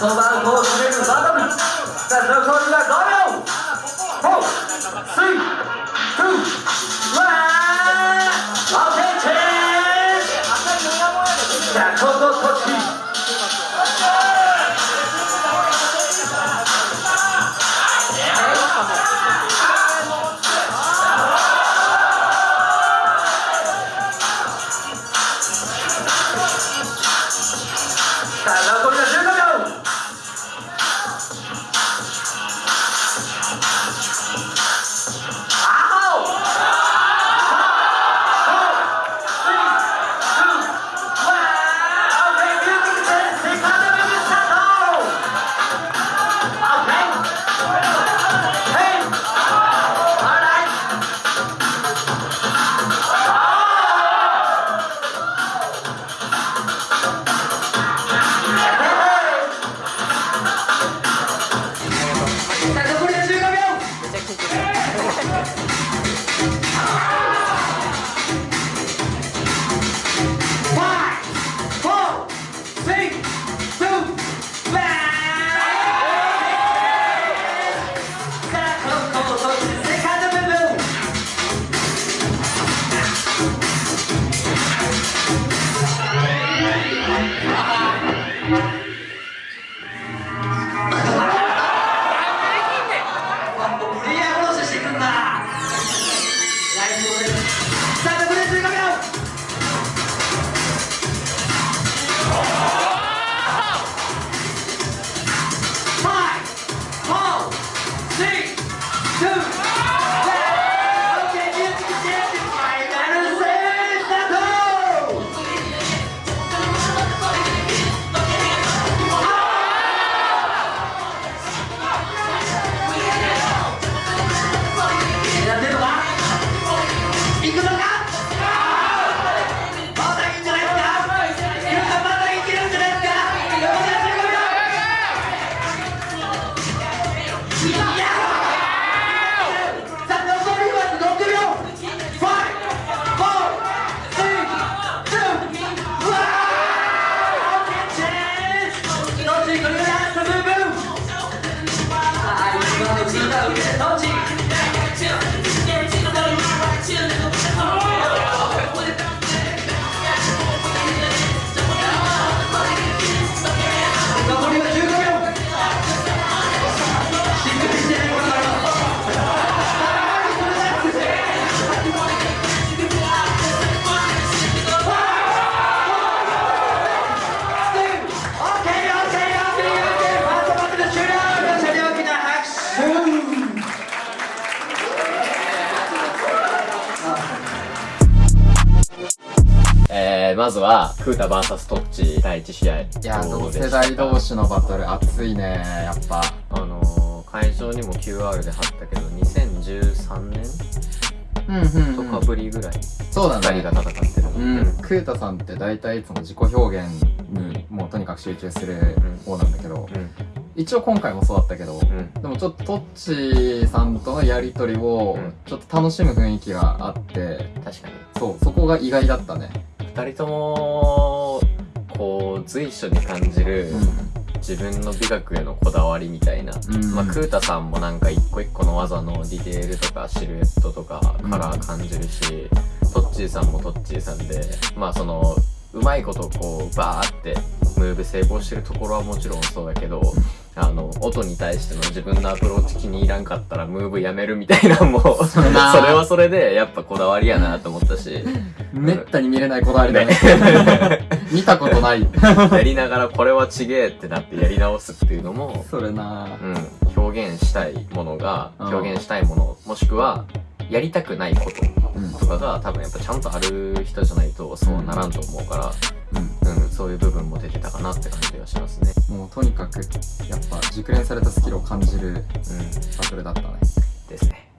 そばを決めるバトルさあ残りは5秒4 3 2 1オッケーチェ無理やりはまずは、クータ VS トッチ第1試合。いや同世代同士のバトル熱いねやっぱあのー、会場にも QR で貼ったけど、2013年？うんうん、とかぶりぐらい、そうだね二人が戦ってるの。うん、クータさんって大体いつも自己表現にもうとにかく集中する方なんだけど、うん。一応今回もそうだったけど、うん。でもちょっとトッチさんとのやりとりをうんちょっと楽しむ雰囲気があって確かに。そうそこが意外だったね二人とも、こう、随所に感じる、自分の美学へのこだわりみたいな、うん。まあ、クータさんもなんか一個一個の技のディテールとかシルエットとかカラー感じるし、トッチーさんもトッチーさんでまあそのうまいことこうバーってムーブ成功してるところはもちろんそうだけどあの音に対しての自分のアプローチ気に入らんかったらムーブやめるみたいなのもそれなは。それでやっぱこだわりやなと思ったし。めったに見れないこだわりだね。見たことない。やりながらこれはちげえってなってやり直すっていうのもそれな。うん、表現したいものがうん。表現したいものもしくはやりたくないことうん。とかが多分やっぱちゃんとある人じゃないとそうならんと思うから、うん。うん、そういう部分も出てたかなって感じがしますね。もうとにかくやっぱ熟練されたスキルを感じるうん、バトルだったねですね。